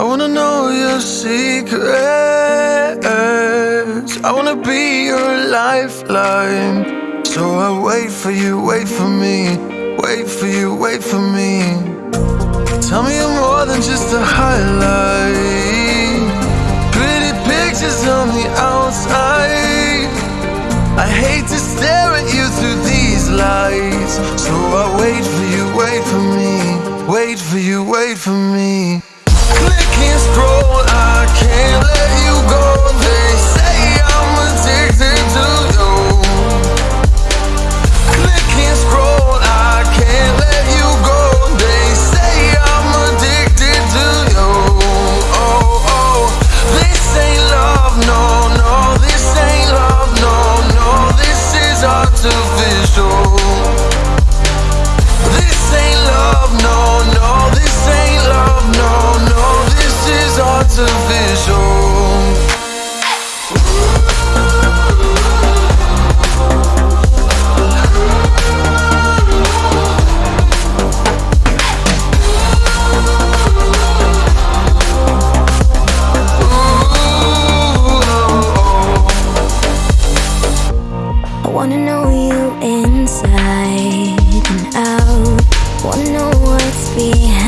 I wanna know your secrets. I wanna be your lifeline. So I wait for you, wait for me, wait for you, wait for me. Tell me you're more than just a highlight. Pretty pictures on the outside. I hate to stare at you through these lights. So I wait for you, wait for me, wait for you, wait for me care I Wanna know you inside and out. Wanna know what's behind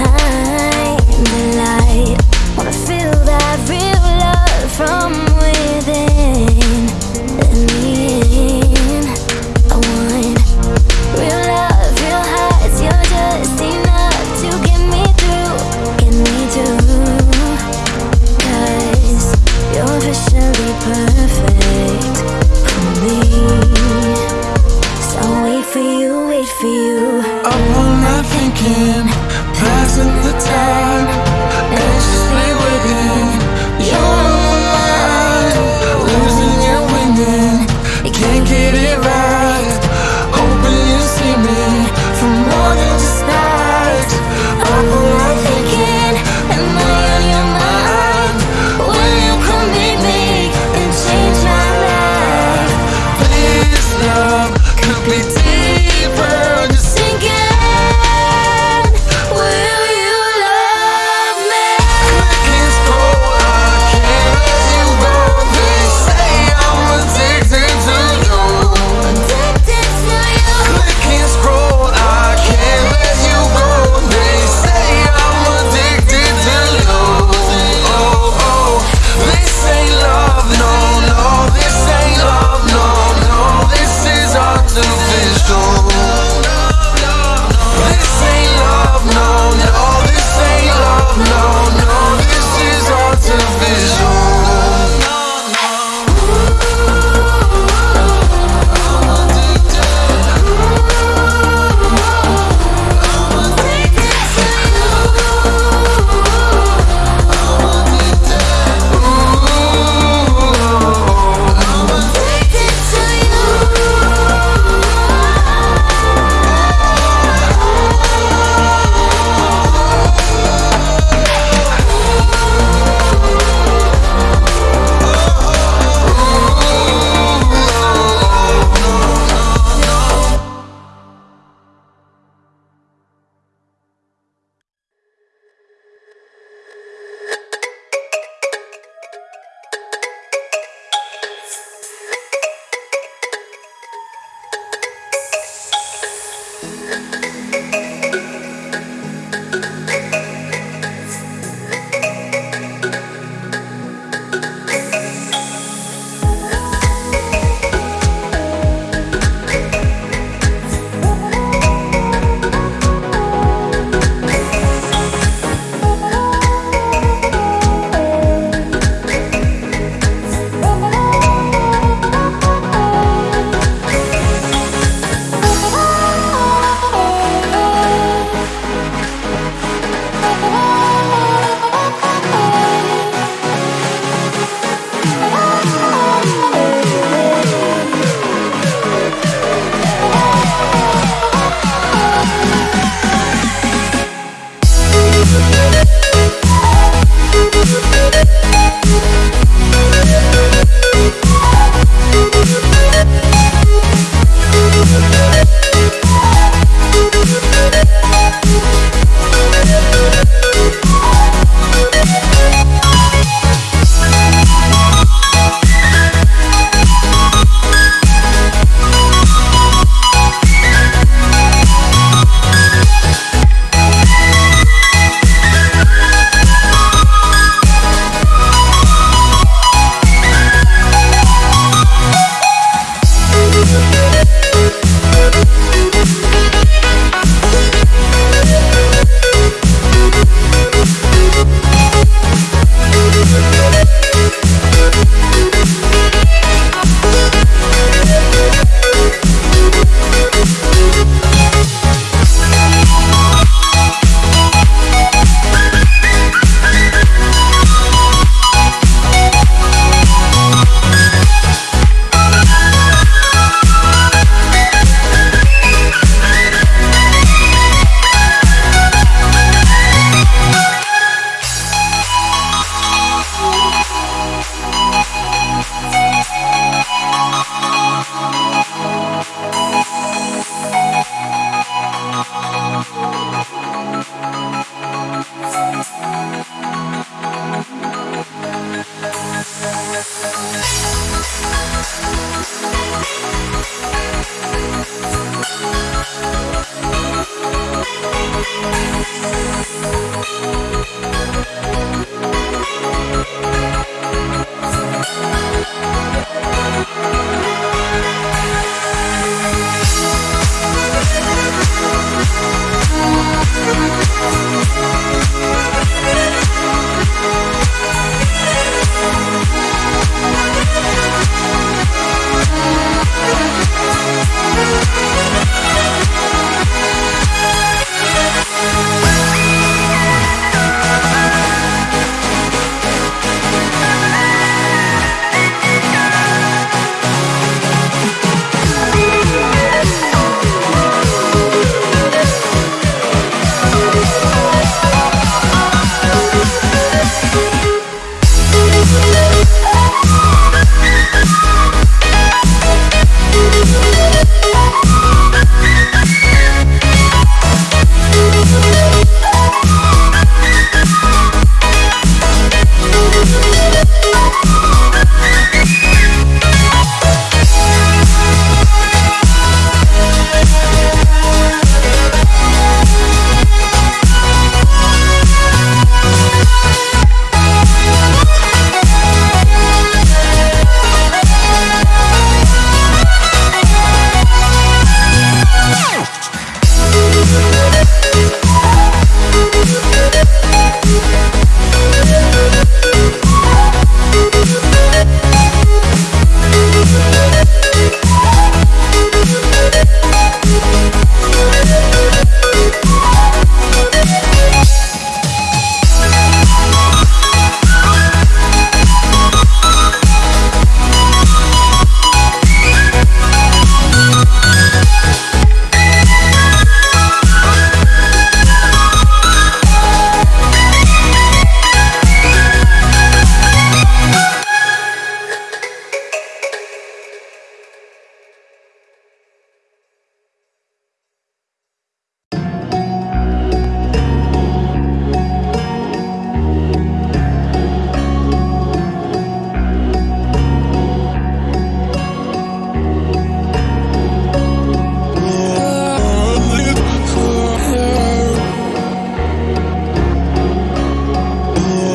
Yeah.